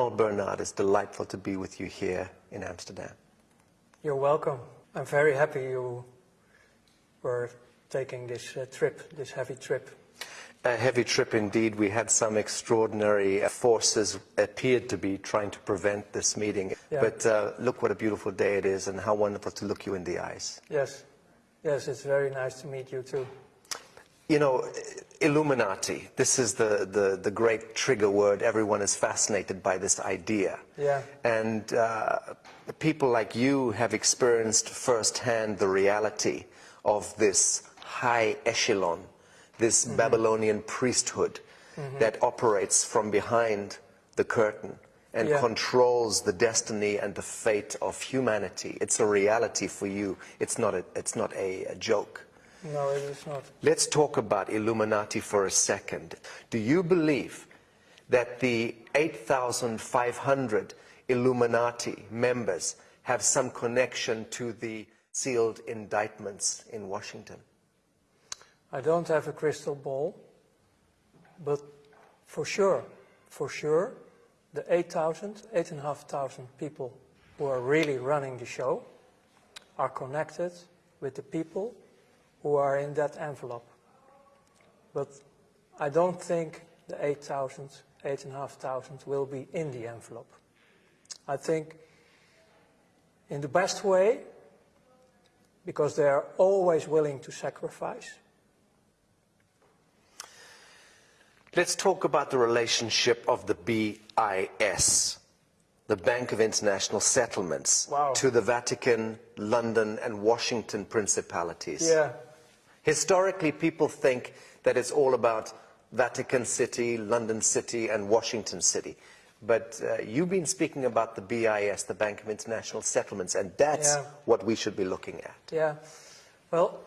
Ronald Bernard, it's delightful to be with you here in Amsterdam. You're welcome. I'm very happy you were taking this uh, trip, this heavy trip. A heavy trip indeed. We had some extraordinary forces appeared to be trying to prevent this meeting. Yeah. But uh, look what a beautiful day it is and how wonderful to look you in the eyes. Yes, yes, it's very nice to meet you too. You know, Illuminati, this is the, the, the great trigger word. Everyone is fascinated by this idea. Yeah. And uh, people like you have experienced firsthand the reality of this high echelon, this Mm-hmm. Babylonian priesthood that operates from behind the curtain and Yeah. controls the destiny and the fate of humanity. It's a reality for you. It's not a, it's not a, a joke. No, it is not. Let's talk about Illuminati for a second. Do you believe that the 8,500 Illuminati members have some connection to the sealed indictments in Washington? I don't have a crystal ball, but for sure, for sure, the 8,000, 8,500 people who are really running the show are connected with the people who are in that envelope. But I don't think the 8,000, 8,500 will be in the envelope. I think in the best way, because they are always willing to sacrifice, Let's talk about the relationship of the BIS, the Bank of International Settlements, Wow. to the Vatican, London, and Washington principalities. Yeah, Historically, people think that it's all about Vatican City, London City, and Washington City. But uh, you've been speaking about the BIS, the Bank of International Settlements, and that's Yeah. what we should be looking at. yeah. Well,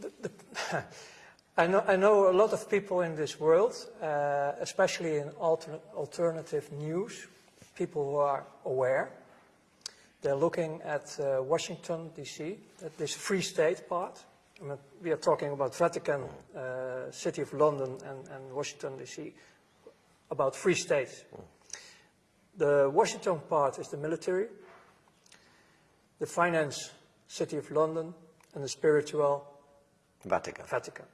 the, the, I, know, I know a lot of people in this world, uh, especially in alter, alternative news, people who are aware. They're looking at uh, Washington, D.C., at this free state part. I mean, we are talking about Vatican, uh, City of London, and, and Washington, D.C., about free states. The Washington part is the military, the finance, City of London, and the spiritual, Vatican. Vatican.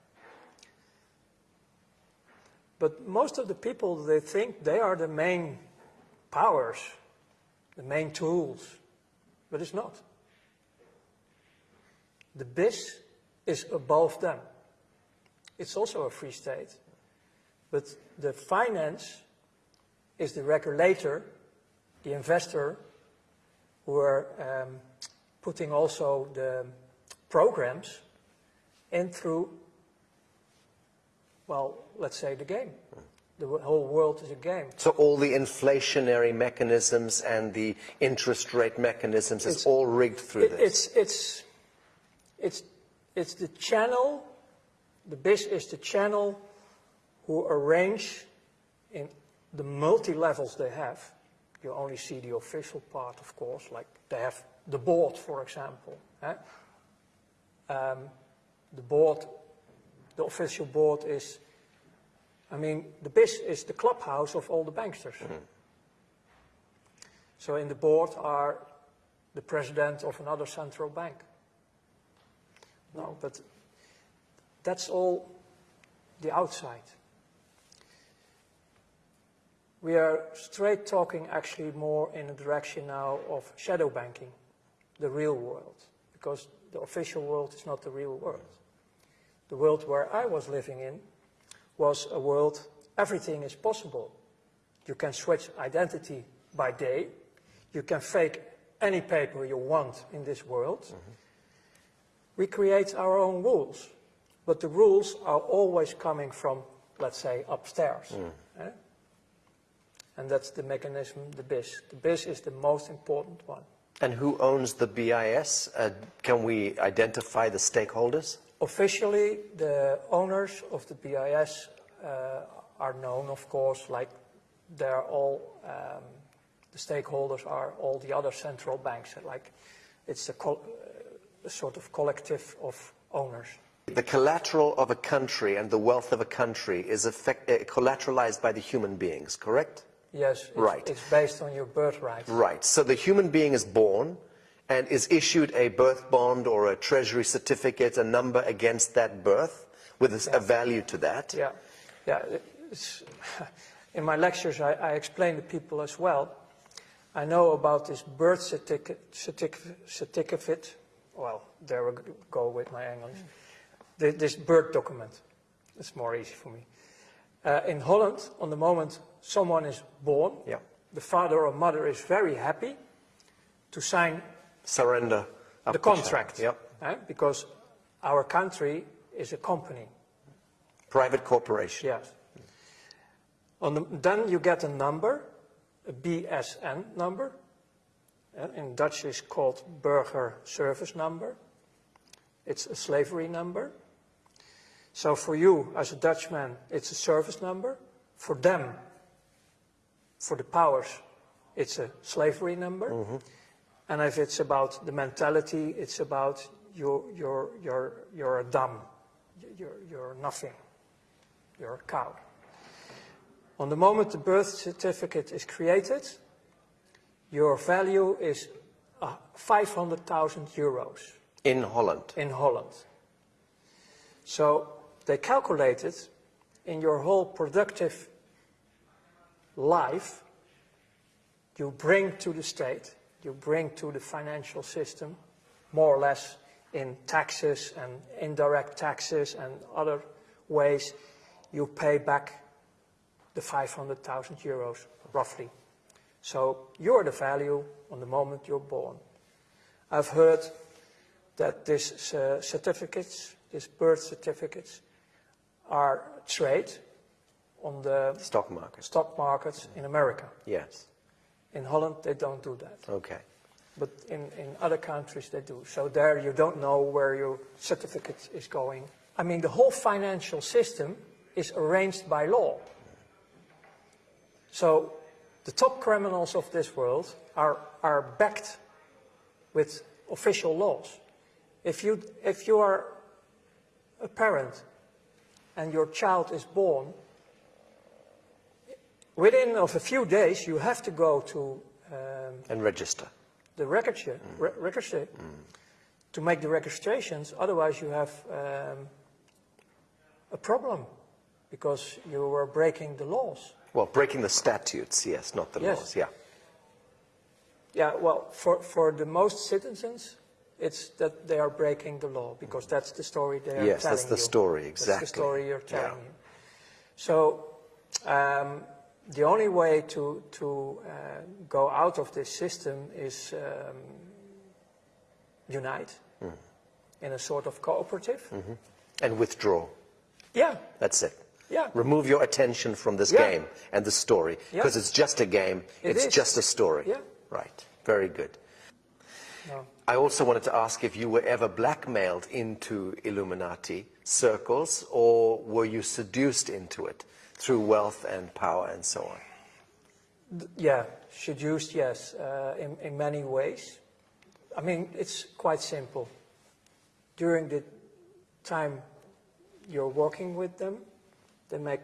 But most of the people, they think they are the main powers, the main tools, but it's not. The BIS is above them. It's also a free state, but the finance is the regulator, the investor, who are um, putting also the programs in through, well, let's say the game. The whole world is a game. So all the inflationary mechanisms and the interest rate mechanisms is all rigged through It, this. it's, it's, it's, it's the channel, the BIS is the channel who arrange in the multi-levels they have. You only see the official part, of course, like they have the board, for example. eh? Um, the board, the official board is, I mean, the BIS is the clubhouse of all the banksters. So in the board are the president of another central bank. No, but that's all the outside. We are straight talking actually more in the direction now of shadow banking, the real world, because the official world is not the real world. The world where I was living in was a world, everything is possible. You can switch identity by day, you can fake any paper you want in this world. Mm-hmm. We create our own rules, but the rules are always coming from, let's say, upstairs. eh? And that's the mechanism, the BIS. The BIS is the most important one. and who owns the BIS? Uh, can we identify the stakeholders? Officially, the owners of the BIS uh, are known, of course, like they're all, um, the stakeholders are all the other central banks. Like it's a, col- a sort of collective of owners. The collateral of a country and the wealth of a country is effect, uh, collateralized by the human beings, correct? Yes, it's, Right. it's based on your birthright. Right. So the human being is born and is issued a birth bond or a treasury certificate, a number against that birth with a, a value to that. Yeah, yeah. It's, in my lectures, I, I explain to people as well. I know about this birth certificate, certificate, certificate. Well, there we go with my English. Th- This birth document. It's more easy for me. Uh, in Holland, on the moment someone is born, Yeah. the father or mother is very happy to sign Surrender. the contract. Yep. eh, because our country is a company. Private corporation. Yes. On the, then you get a number, a BSN number. Uh, In Dutch it's called Burger Service Number. It's a slavery number. So for you as a Dutchman, it's a service number. For them, for the powers, it's a slavery number. And if it's about the mentality, it's about you're, you're, you're, you're a dumb, you're, you're nothing, you're a cow. On the moment the birth certificate is created, your value is uh, 500,000 euros In Holland. in Holland. So they calculated in your whole productive life, you bring to the state, you bring to the financial system, more or less in taxes and indirect taxes and other ways, you pay back the 500,000 euros, roughly. So you're the value on the moment you're born. I've heard that these uh, certificates, these birth certificates, are trade on the Stock market. stock markets in America. Yes. In Holland, they don't do that. Okay. But in, in other countries, they do. So there you don't know where your certificate is going. I mean, the whole financial system is arranged by law. So the top criminals of this world are, are backed with official laws. If you, if you are a parent and your child is born, within of a few days you have to go to um, And register. the register, re- register to make the registrations. Otherwise, you have um, a problem because you were breaking the laws. Well, breaking the statutes, yes, not the Yes. laws. Yeah. Yeah, well, for, for the most citizens, it's that they are breaking the law because that's the story they are Yes, telling that's the you. story, That's the story you're telling Yeah. you. So um, the only way to, to uh, go out of this system is um, unite Hmm. in a sort of cooperative. And withdraw. Yeah, That's it. Yeah. Remove your attention from this Yeah. game and the story. Yeah. Because it's just a game. It it's is. just a story. Yeah. Right. Very good. No. I also wanted to ask if you were ever blackmailed into Illuminati circles or were you seduced into it through wealth and power and so on? Yeah, seduced, yes, uh, in, in many ways. I mean, it's quite simple. During the time you're working with them, they make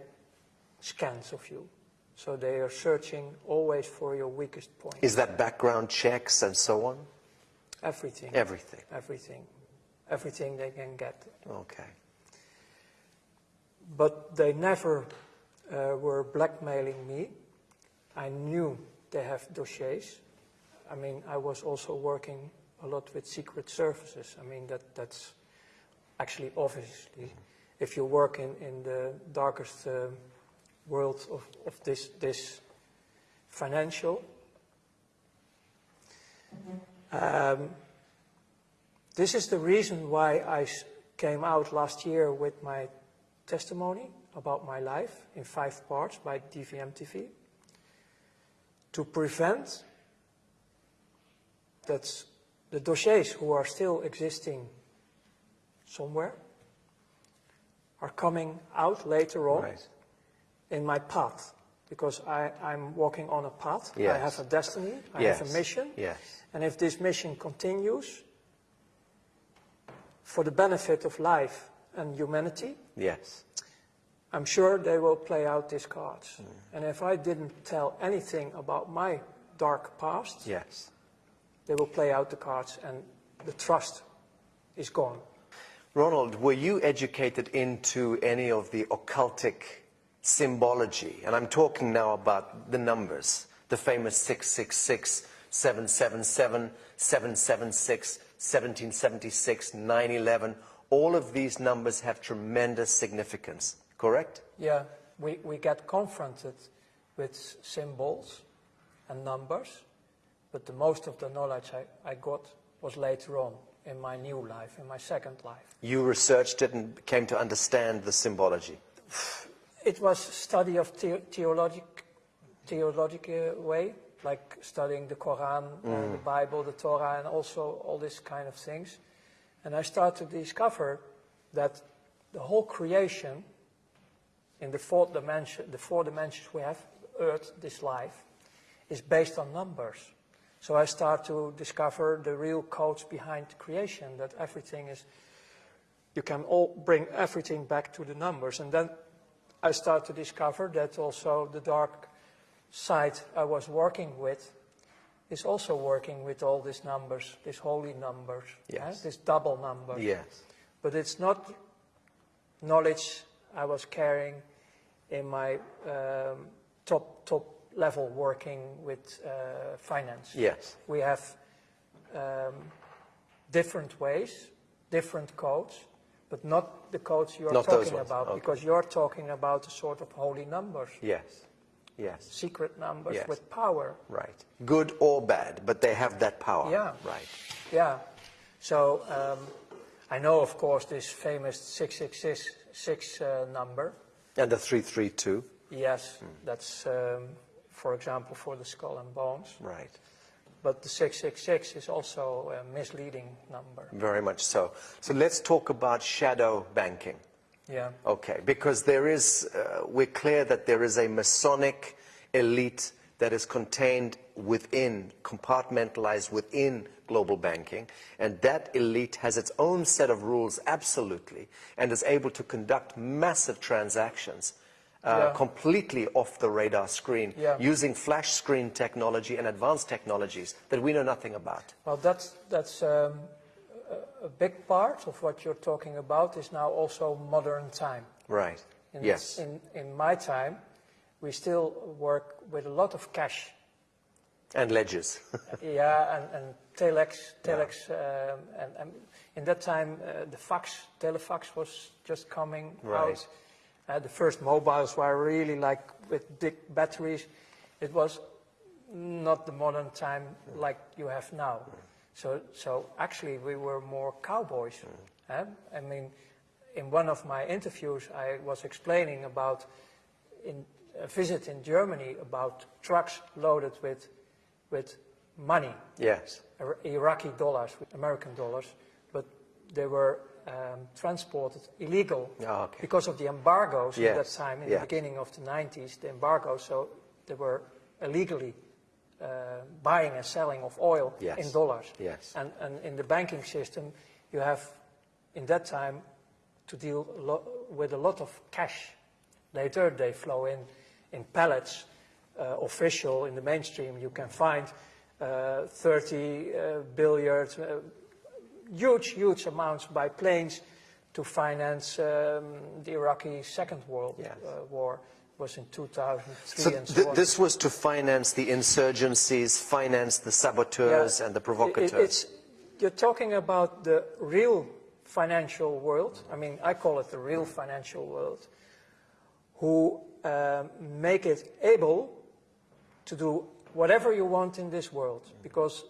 scans of you. So they are searching always for your weakest point. Is that background checks and so on? Everything. Everything. Everything. Everything they can get. Okay. But they never uh, were blackmailing me. I knew they have dossiers. I mean, I was also working a lot with secret services. I mean, that, that's actually obviously, if you work in, in the darkest uh, world of, of this, this financial, um, this is the reason why I came out last year with my testimony about my life in five parts by DVM TV to prevent that the dossiers who are still existing somewhere are coming out later on Right. in my path because I, I'm walking on a path. I have a destiny, I yes. have a mission. Yes. And if this mission continues for the benefit of life and humanity, Yes. I'm sure they will play out these cards. Mm. And if I didn't tell anything about my dark past, Yes. they will play out the cards and the trust is gone. Ronald, were you educated into any of the occultic symbology? And I'm talking now about the numbers, the famous 666, 777, 776, 1776, 911. All of these numbers have tremendous significance, correct? Yeah, we, we get confronted with symbols and numbers, but the most of the knowledge I, I got was later on in my new life, in my second life. You researched it and came to understand the symbology. It was study of the, theologic, theologic uh, way, like studying the Quran, uh, the Bible, the Torah, and also all these kind of things. And I started to discover that the whole creation in the four dimension, the four dimensions we have, Earth, this life, is based on numbers. So I start to discover the real codes behind creation, that everything is, you can all bring everything back to the numbers. And then I start to discover that also the dark side I was working with is also working with all these numbers, these holy numbers, Yes. these double numbers. Yes. But it's not knowledge I was carrying in my um, top top level working with uh, finance. Yes. We have um, different ways, different codes, but not the codes you're Not talking about, okay. because you're talking about a sort of holy numbers, Yes. Yes. secret numbers Yes. with power. Right. Good or bad, but they have that power. Yeah. Right. Yeah. So um, I know, of course, this famous 666 uh, number. And the 332. Yes, that's, um, for example, for the skull and bones. Right. But the 666 is also a misleading number. Very much so. So let's talk about shadow banking. Yeah. Okay, because there is, uh, we're clear that there is a Masonic elite that is contained within, compartmentalized within global banking, and that elite has its own set of rules, absolutely, and is able to conduct massive transactions uh, Yeah. completely off the radar screen Yeah. using flash screen technology and advanced technologies that we know nothing about. Well, that's, that's um, a, big part of what you're talking about is now also modern time. Right. In, yes. In, in my time, we still work with a lot of cash. and ledgers. yeah, and, and telex, telex, um, and, and in that time uh, the fax, telefax was just coming Right. out. Uh, the first mobiles were really like with big batteries. It was not the modern time like you have now. So, so actually we were more cowboys. eh? I mean, in one of my interviews I was explaining about in a visit in Germany about trucks loaded with, with money. yes. Iraqi dollars, American dollars, but they were um, transported illegal Ah, okay. because of the embargoes Yes, at that time, in yeah. the beginning of the 90s, the embargoes, so they were illegally uh, buying and selling of oil Yes, in dollars. yes. And, and in the banking system, you have, in that time, to deal a with a lot of cash. Later, they flow in in pallets, uh, official in the mainstream. You can find uh, 30 uh, billion, uh, huge, huge amounts by planes to finance um, the Iraqi Second World Yes. uh, War. Was in 2003 So and so th- on. this was to finance the insurgencies, finance the saboteurs Yeah. and the It- provocateurs. It's, you're talking about the real financial world. I mean, I call it the real financial world, who um, make it able to do whatever you want in this world, because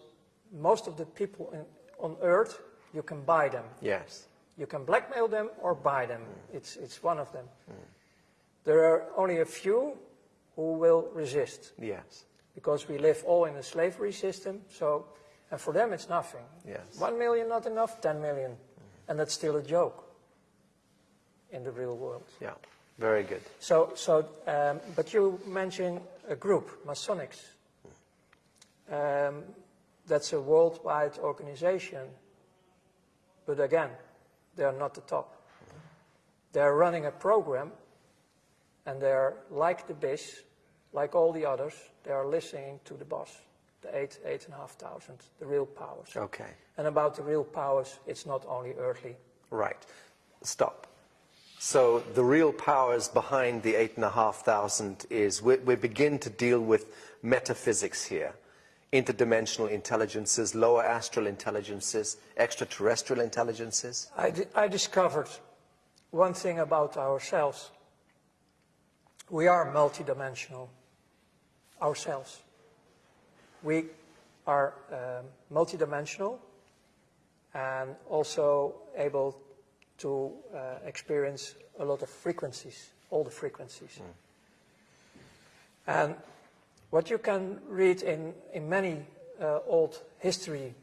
most of the people in, on Earth, you can buy them. yes. You can blackmail them or buy them. It's, it's one of them. There are only a few who will resist Yes. because we live all in a slavery system. So, and for them, it's nothing. Yes. One million not enough, ten million, and that's still a joke in the real world. Yeah. Very good. So, so, um, but you mentioned a group, Masonics. Um, that's a worldwide organization, but again, they are not the top. They are running a program And they're like the BIS, like all the others, they are listening to the boss, the eight, eight and a half thousand, the real powers. Okay. And about the real powers, it's not only earthly. Right. Stop. So the real powers behind the eight and a half thousand is we, we begin to deal with metaphysics here. Interdimensional intelligences, lower astral intelligences, extraterrestrial intelligences. I, di- I discovered one thing about ourselves. We are multidimensional ourselves. We are um, multidimensional and also able to uh, experience a lot of frequencies, all the frequencies. And what you can read in, in many uh, old history,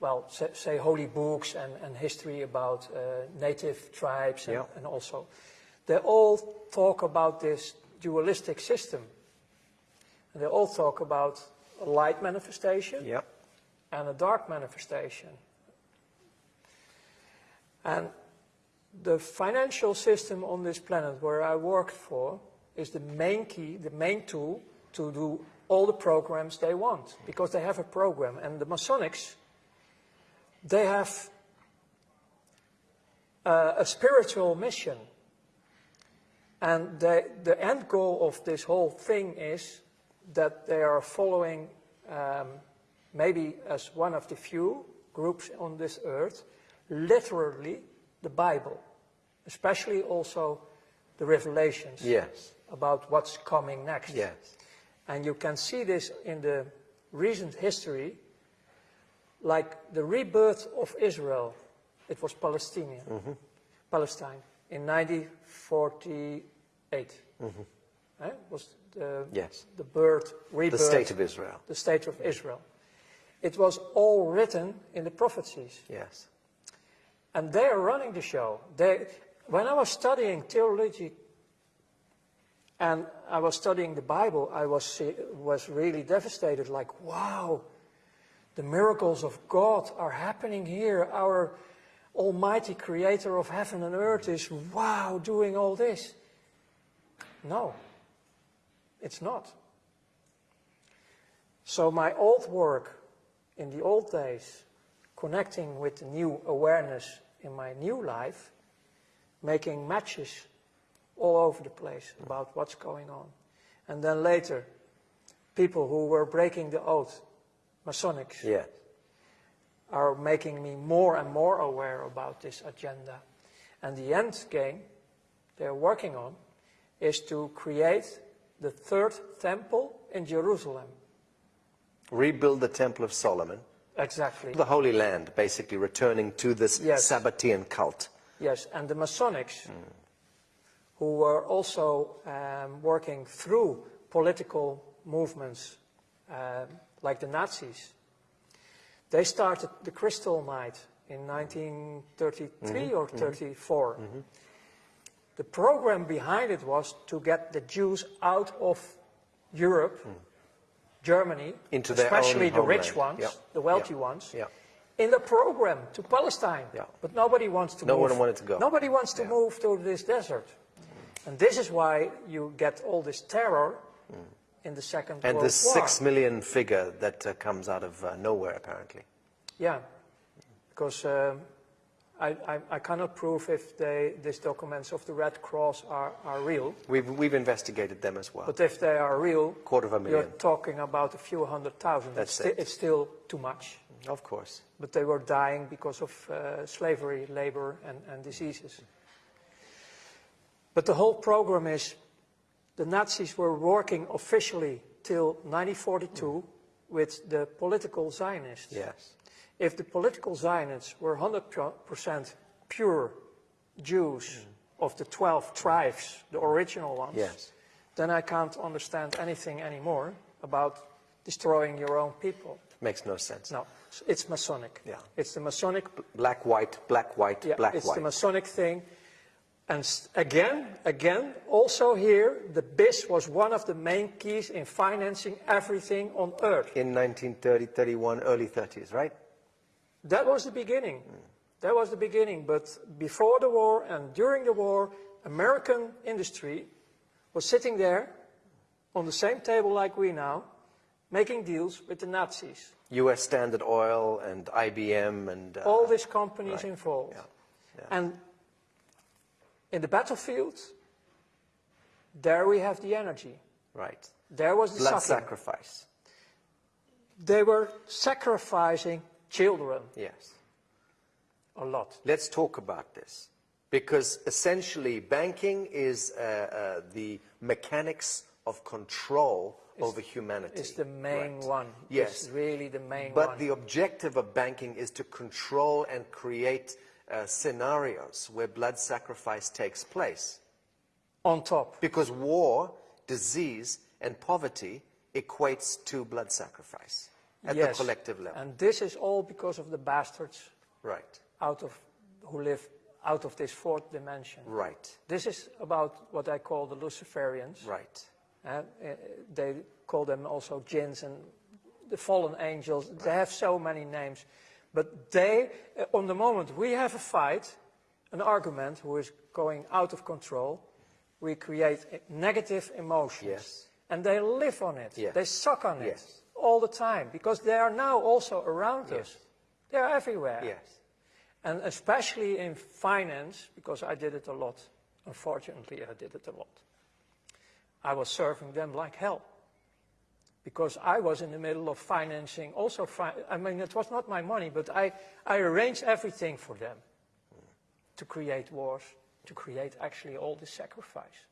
well, say, say holy books and, and history about uh, native tribes and, Yeah. and also, they all talk about this dualistic system. And they all talk about a light manifestation Yep. and a dark manifestation. And the financial system on this planet where I worked for is the main key, the main tool to do all the programs they want because they have a program. And the Masonics, they have uh, a spiritual mission. And they, the end goal of this whole thing is that they are following, um, maybe as one of the few groups on this earth, literally the Bible, especially also the Revelations Yes. about what's coming next. Yes. And you can see this in the recent history, like the rebirth of Israel. It was Palestinian, Palestine, in 1948. Eh? was the, Yes. the birth, rebirth. The state of Israel. the state of Israel. It was all written in the prophecies. Yes. And they are running the show. They, when I was studying theology and I was studying the Bible, I was, was really devastated like, wow, the miracles of God are happening here. Our Almighty Creator of heaven and earth is, wow, doing all this. No, it's not. So, my old work in the old days, connecting with the new awareness in my new life, making matches all over the place about what's going on. And then later, people who were breaking the oath, Masonics, Yes. are making me more and more aware about this agenda. And the end game they're working on is to create the third temple in Jerusalem. Rebuild the Temple of Solomon. Exactly. The Holy Land, basically returning to this Yes. Sabbatean cult. Yes, and the Masonics, mm. Who were also um, working through political movements um, like the Nazis, they started the Crystal Night in 1933 or 34. The program behind it was to get the Jews out of Europe, Germany, Into especially the rich ones, Yeah. the wealthy Yeah. ones, Yeah. in the program to Palestine. But nobody wants to No move. one wanted to go. Nobody wants to move to this desert. And this is why you get all this terror in the Second And World this War. six million figure that uh, comes out of uh, nowhere, apparently. Yeah, because um, I, I, I cannot prove if they, these documents of the Red Cross are, are real. We've, we've investigated them as well. But if they are real, Quarter of a million. you're talking about a few hundred thousand. That's it's, it. it's still too much. Of course. But they were dying because of uh, slavery, labor, and, and diseases. But the whole program is the Nazis were working officially till 1942 mm. with the political Zionists. Yes. If the political Zionists were 100% pure Jews mm. of the 12 tribes, the original ones, Yes. then I can't understand anything anymore about destroying your own people. Makes no sense. No, it's Masonic. Yeah. It's the Masonic, Black, white, black, white, yeah, black, it's white. It's the Masonic thing. And again, again, also here, the BIS was one of the main keys in financing everything on earth. In 1930, 31, early 30s, right? That was the beginning. That was the beginning. But before the war and during the war, American industry was sitting there on the same table like we now, making deals with the Nazis. U.S. Standard Oil and IBM and... Uh, All these companies right. involved. Yeah. Yeah. And in the battlefield, there we have the energy. Right. There was the Blood sucking. sacrifice. They were sacrificing children Yes. a lot. Let's talk about this. Because essentially, banking is uh, uh, the mechanics of control over humanity. It's the main Right. one. Yes. It's really the main But one. But the objective of banking is to control and create uh, scenarios where blood sacrifice takes place. on top. Because war, disease, and poverty equates to blood sacrifice at yes. the collective level. And this is all because of the bastards right, out of, who live out of this fourth dimension. right, This is about what I call the Luciferians. right. Uh, uh, they call them also jinns and the fallen angels. They have so many names. But they, uh, on the moment we have a fight, an argument who is going out of control, we create negative emotions. Yes. And they live on it. Yes. They suck on it all the time because they are now also around Yes. us. They are everywhere. Yes. And especially in finance, because I did it a lot. Unfortunately, I did it a lot. I was serving them like hell. Because I was in the middle of financing also, fi I mean, it was not my money, but I, I arranged everything for them to create wars, to create actually all this sacrifice.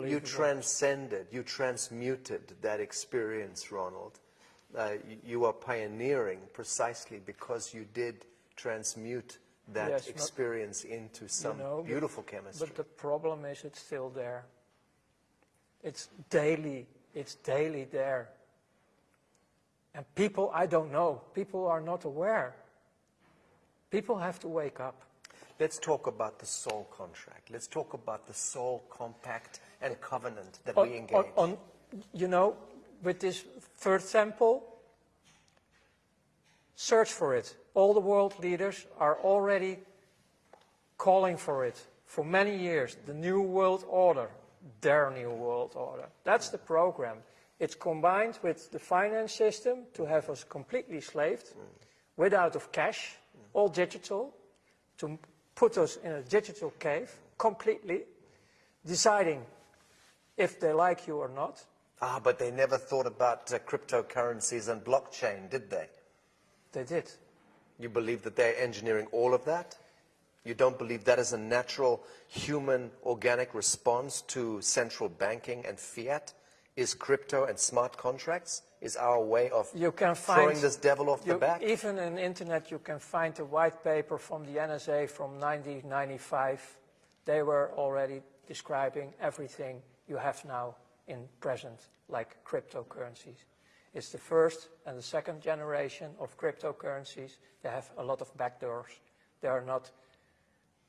You transcended, you transmuted that experience, Ronald. Uh, you, you are pioneering precisely because you did transmute that Yes, experience into some know, but- beautiful chemistry. But the problem is it's still there. It's daily, it's daily there. And people, I don't know, people are not aware. People have to wake up. Let's talk about the soul contract. Let's talk about the soul compact and covenant that On- we engage. on- on- you know, with this third temple, search for it. All the world leaders are already calling for it for many years. The New World Order, their New World Order. That's the program. It's combined with the finance system to have us completely slaved, without of cash, all digital, to put us in a digital cave completely, deciding if they like you or not. ah, but they never thought about uh, cryptocurrencies and blockchain, did they? They did. You believe that they're engineering all of that? You don't believe that is a natural human organic response to central banking and fiat? Is crypto and smart contracts? Is our way of You can find throwing this devil off the back? Even in internet, you can find a white paper from the NSA from 1995. They were already describing everything you have now in present, like cryptocurrencies. It's the first and the second generation of cryptocurrencies. They have a lot of backdoors. They are not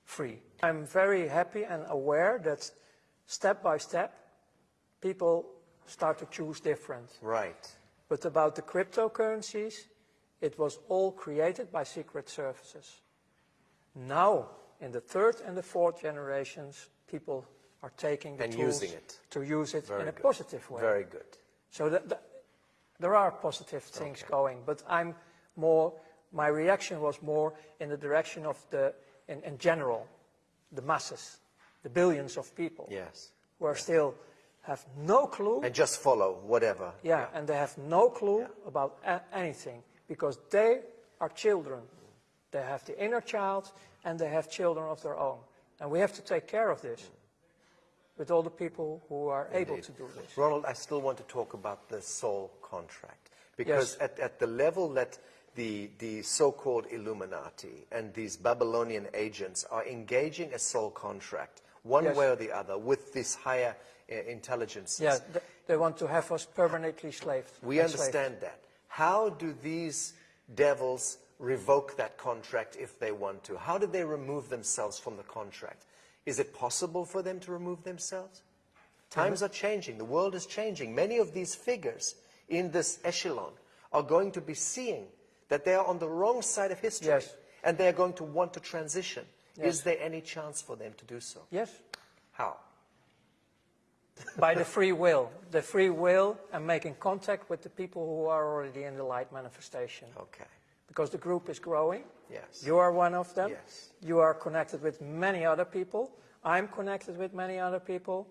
free. I'm very happy and aware that step by step, people start to choose different. Right. But about the cryptocurrencies, it was all created by secret services. Now, in the third and the fourth generations, people are taking the And tools using it. to use it Very in a good. positive way. Very good. So that, that- there are positive things going, but I'm more, my reaction was more in the direction of the, in, in general, the masses, the billions of people Yes. who are still have no clue And just follow whatever. yeah, and they have no clue about a- anything because they are children. They have the inner child and they have children of their own. And we have to take care of this mm. With all the people who are able to do this. Ronald, I still want to talk about the soul contract. Because Yes. at, at the level that the, the so-called Illuminati and these Babylonian agents are engaging a soul contract, one Yes. way or the other, with these higher uh, intelligences. Yeah, th- they want to have us permanently slaved. We enslaved. understand that. How do these devils revoke that contract if they want to? How do they remove themselves from the contract? Is it possible for them to remove themselves? Uh-huh. Times are changing. The world is changing. Many of these figures in this echelon are going to be seeing that they are on the wrong side of history. Yes. And they are going to want to transition Yes. Is there any chance for them to do so? Yes, How? by the free will. The free will and making contact with the people who are already in the light manifestation. Okay. Because the group is growing. Yes. You are one of them. Yes. You are connected with many other people. I'm connected with many other people.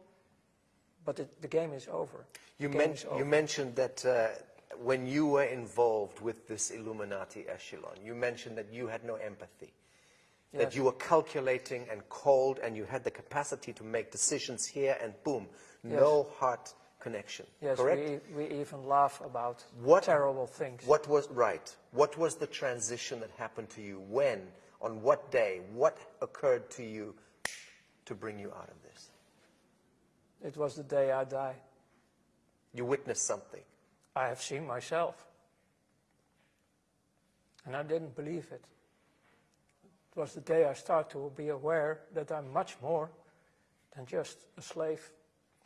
But it, the game is over. You, men- is you mentioned that uh, when you were involved with this Illuminati echelon, you mentioned that you had no empathy. That you were calculating and cold and you had the capacity to make decisions here and boom, no heart connection. Yes, correct? we, we even laugh about What- terrible things. What was right? What was the transition that happened to you? When? On what day? What occurred to you to bring you out of this? It was the day I die. You witnessed something. I have seen myself. And I didn't believe it. It was the day I started to be aware that I'm much more than just a slave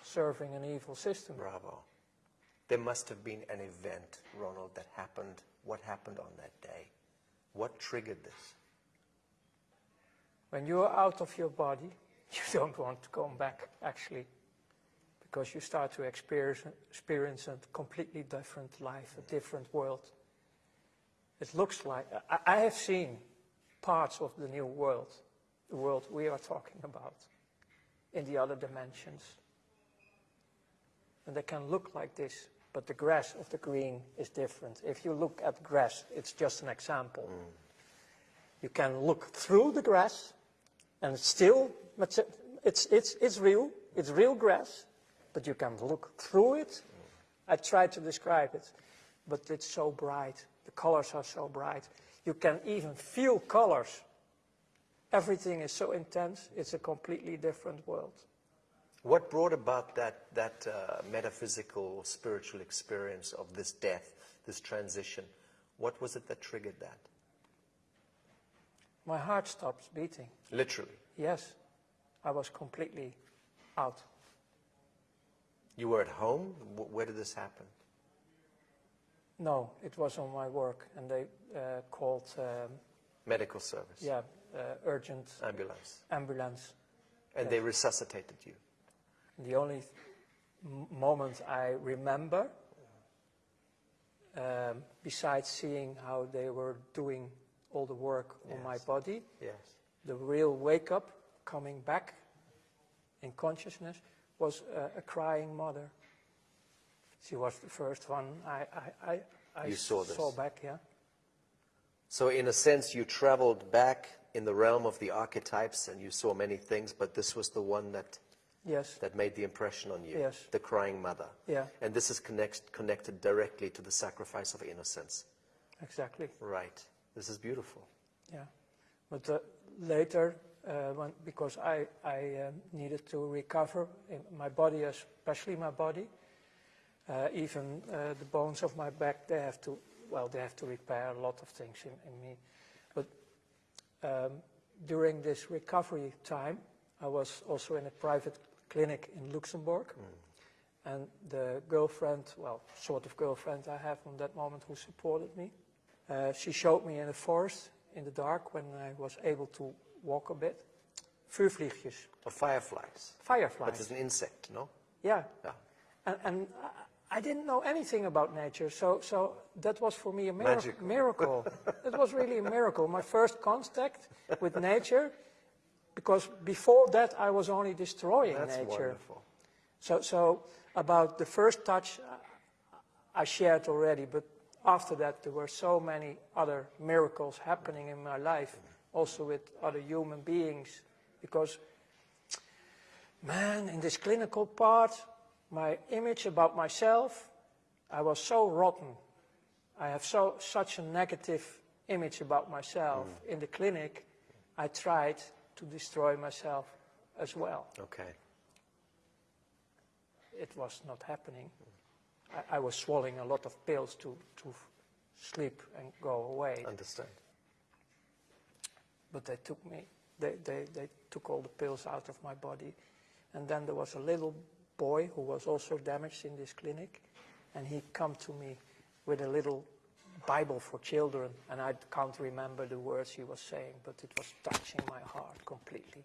serving an evil system. Bravo. There must have been an event, Ronald, that happened. What happened on that day? What triggered this? When you're out of your body, you don't want to come back, actually, because you start to experience, experience a completely different life, a mm. different world. It looks like, I, I have seen parts of the new world, the world we are talking about, in the other dimensions. And they can look like this, but the grass of the green is different. If you look at grass, it's just an example. Mm. You can look through the grass, and it's still, it's, it's, it's, it's real, it's real grass, but you can look through it. Mm. I tried to describe it, but it's so bright. The colors are so bright. You can even feel colors. Everything is so intense, it's a completely different world. What brought about that, that uh, metaphysical, spiritual experience of this death, this transition? What was it that triggered that? My heart stops beating. Literally. Yes, I was completely out. You were at home? Wh- Where did this happen? No, it was on my work, and they uh, called, um, Medical service, yeah, uh, urgent ambulance. ambulance. And they resuscitated you. The only m- moment I remember, um, besides seeing how they were doing all the work on my body, Yes. the real wake up, coming back in consciousness, was uh, a crying mother. She was the first one I, I, I, I saw this. back, yeah. So, in a sense, you traveled back in the realm of the archetypes and you saw many things, but this was the one that, Yes, that made the impression on you Yes. the crying mother. yeah, And this is connect, connected directly to the sacrifice of innocence. exactly. Right. This is beautiful. Yeah, but uh, later, uh, when, because I, I um, needed to recover in my body, especially my body, uh, even uh, the bones of my back, they have to, well, they have to repair a lot of things in, in me. But um, during this recovery time, I was also in a private clinic in Luxembourg. And the girlfriend, well, sort of girlfriend I have from that moment who supported me, uh, she showed me in the forest in the dark when I was able to walk a bit. Vuurvliegjes, Of fireflies. Fireflies. But it's an insect, no? Yeah, Yeah. and, and I- didn't know anything about nature, so, so that was for me a miracle. Magical. miracle. it was really a miracle. My first contact with nature, because before that I was only destroying That's nature. wonderful. So, so about the first touch, I shared already, but after that there were so many other miracles happening in my life, also with other human beings, because, man, in this clinical part, my image about myself, I was so rotten. I have so such a negative image about myself. Mm. In the clinic, I tried to destroy myself as well Okay. it was not happening. I, I was swallowing a lot of pills to, to sleep and go away. Understand. But they took me, they, they, they took all the pills out of my body. And then there was a little boy who was also damaged in this clinic. And he come to me with a little Bible for children, and I can't remember the words he was saying, but it was touching my heart completely.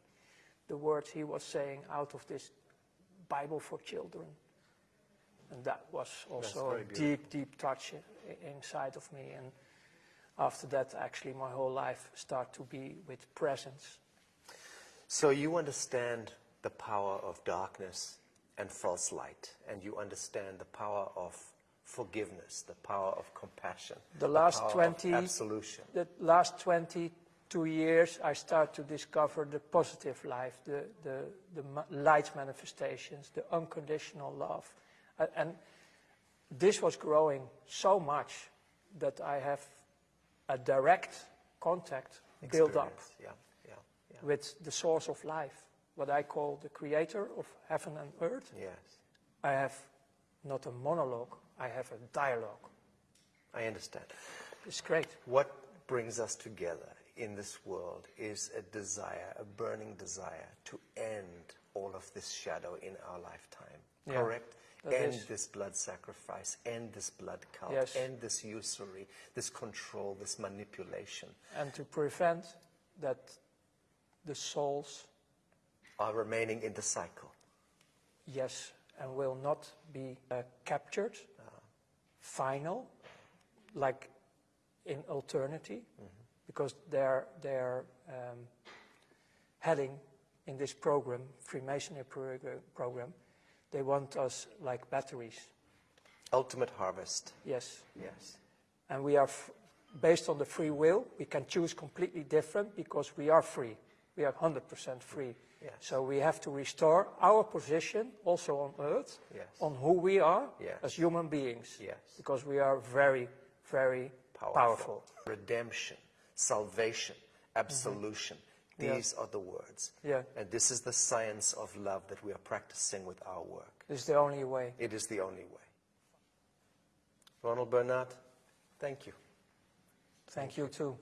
The words he was saying out of this Bible for children. And that was also a deep, deep touch inside of me. And after that, actually, my whole life started to be with presence. So you understand the power of darkness and false light, and you understand the power of forgiveness, the power of compassion, The last power of 20 absolution. The last 22 years, I start to discover the positive life, the, the, the light manifestations, the unconditional love. And this was growing so much that I have a direct contact built up Yeah, yeah, yeah. with the source of life, what I call the creator of heaven and earth. Yes, I have not a monologue, I have a dialogue. I understand. It's great. What brings us together in this world is a desire, a burning desire to end all of this shadow in our lifetime. Yeah, Correct? that End is. this blood sacrifice, end this blood cult, Yes. end this usury, this control, this manipulation. and to prevent that the souls, Are remaining in the cycle. yes, and will not be uh, captured, final, like in alternity, because they're, they're um, heading in this program, Freemasonry program, they want us like batteries, Ultimate harvest. yes. Yes. And we are, f- based on the free will, we can choose completely different because we are free. We are 100% free. Yes. So we have to restore our position also on earth, Yes. on who we are Yes. as human beings. Yes. Because we are very, very powerful. Redemption, salvation, absolution. Mm-hmm. Yeah. These are the words. Yeah. And this is the science of love that we are practicing with our work. This is the only way. It is the only way. Ronald Bernard, thank you. Thank you too.